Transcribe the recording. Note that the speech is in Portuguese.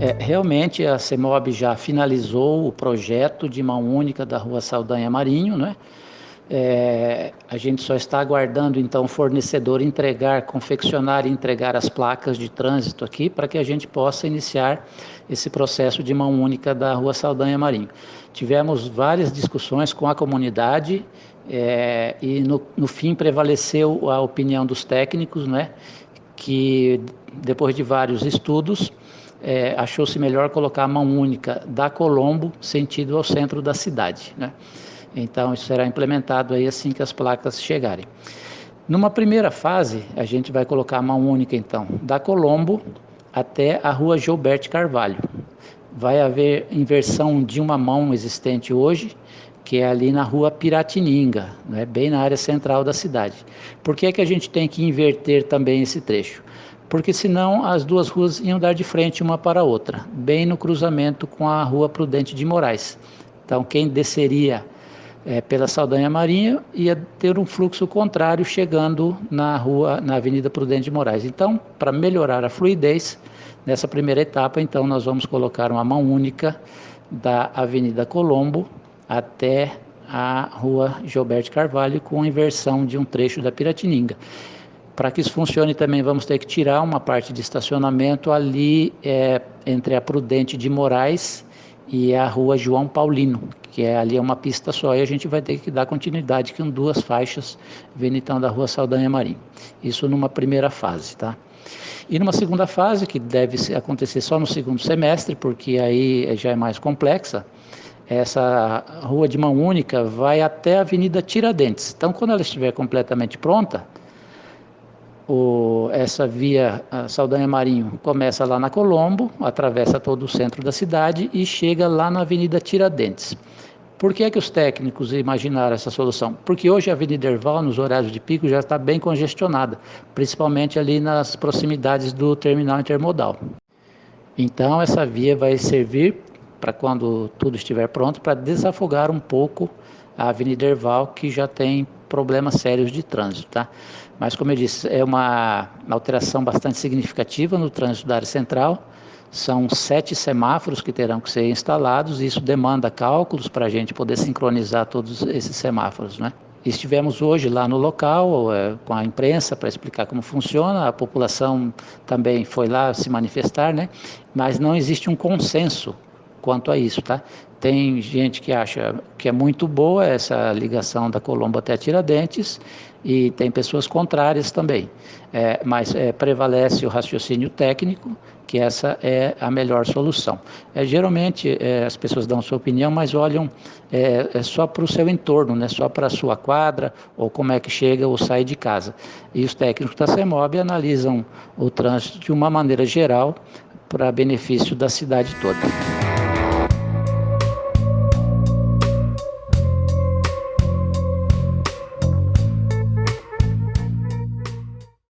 É, realmente a CEMOB já finalizou o projeto de mão única da Rua Saldanha Marinho, né? É, a gente só está aguardando então o fornecedor entregar, confeccionar e entregar as placas de trânsito aqui para que a gente possa iniciar esse processo de mão única da Rua Saldanha Marinho. Tivemos várias discussões com a comunidade é, e no, no fim prevaleceu a opinião dos técnicos, né, que depois de vários estudos é, achou-se melhor colocar a mão única da Colombo sentido ao centro da cidade, né? Então, isso será implementado aí assim que as placas chegarem. Numa primeira fase, a gente vai colocar a mão única, então, da Colombo até a rua Gilberto Carvalho. Vai haver inversão de uma mão existente hoje, que é ali na rua Piratininga, né, bem na área central da cidade. Por que, é que a gente tem que inverter também esse trecho? Porque senão as duas ruas iam dar de frente uma para a outra, bem no cruzamento com a rua Prudente de Moraes. Então, quem desceria é, pela Saldanha Marinha, ia ter um fluxo contrário chegando na rua, na Avenida Prudente de Moraes. Então, para melhorar a fluidez, nessa primeira etapa, então, nós vamos colocar uma mão única da Avenida Colombo até a rua Gilberto Carvalho, com inversão de um trecho da Piratininga. Para que isso funcione também vamos ter que tirar uma parte de estacionamento ali é, entre a Prudente de Moraes e a rua João Paulino, que é ali é uma pista só, e a gente vai ter que dar continuidade com duas faixas vindo então da rua Saldanha Marim. Isso numa primeira fase, tá? E numa segunda fase, que deve acontecer só no segundo semestre, porque aí já é mais complexa, essa rua de mão única vai até a Avenida Tiradentes. Então, quando ela estiver completamente pronta, o, essa via Saldanha Marinho começa lá na Colombo, atravessa todo o centro da cidade e chega lá na Avenida Tiradentes. Por que, é que os técnicos imaginaram essa solução? Porque hoje a Avenida Erval, nos horários de pico, já está bem congestionada, principalmente ali nas proximidades do terminal intermodal. Então, essa via vai servir para quando tudo estiver pronto, para desafogar um pouco a Avenida Erval, que já tem problemas sérios de trânsito, tá? Mas, como eu disse, é uma alteração bastante significativa no trânsito da área central. São sete semáforos que terão que ser instalados, e isso demanda cálculos para a gente poder sincronizar todos esses semáforos, né? Estivemos hoje lá no local é, com a imprensa para explicar como funciona, a população também foi lá se manifestar, né? mas não existe um consenso quanto a isso, tá? Tem gente que acha que é muito boa essa ligação da Colombo até Tiradentes e tem pessoas contrárias também. É, mas é, prevalece o raciocínio técnico que essa é a melhor solução. É, geralmente é, as pessoas dão sua opinião, mas olham é, é só para o seu entorno, né? só para a sua quadra ou como é que chega ou sai de casa. E os técnicos da CEMOB analisam o trânsito de uma maneira geral para benefício da cidade toda.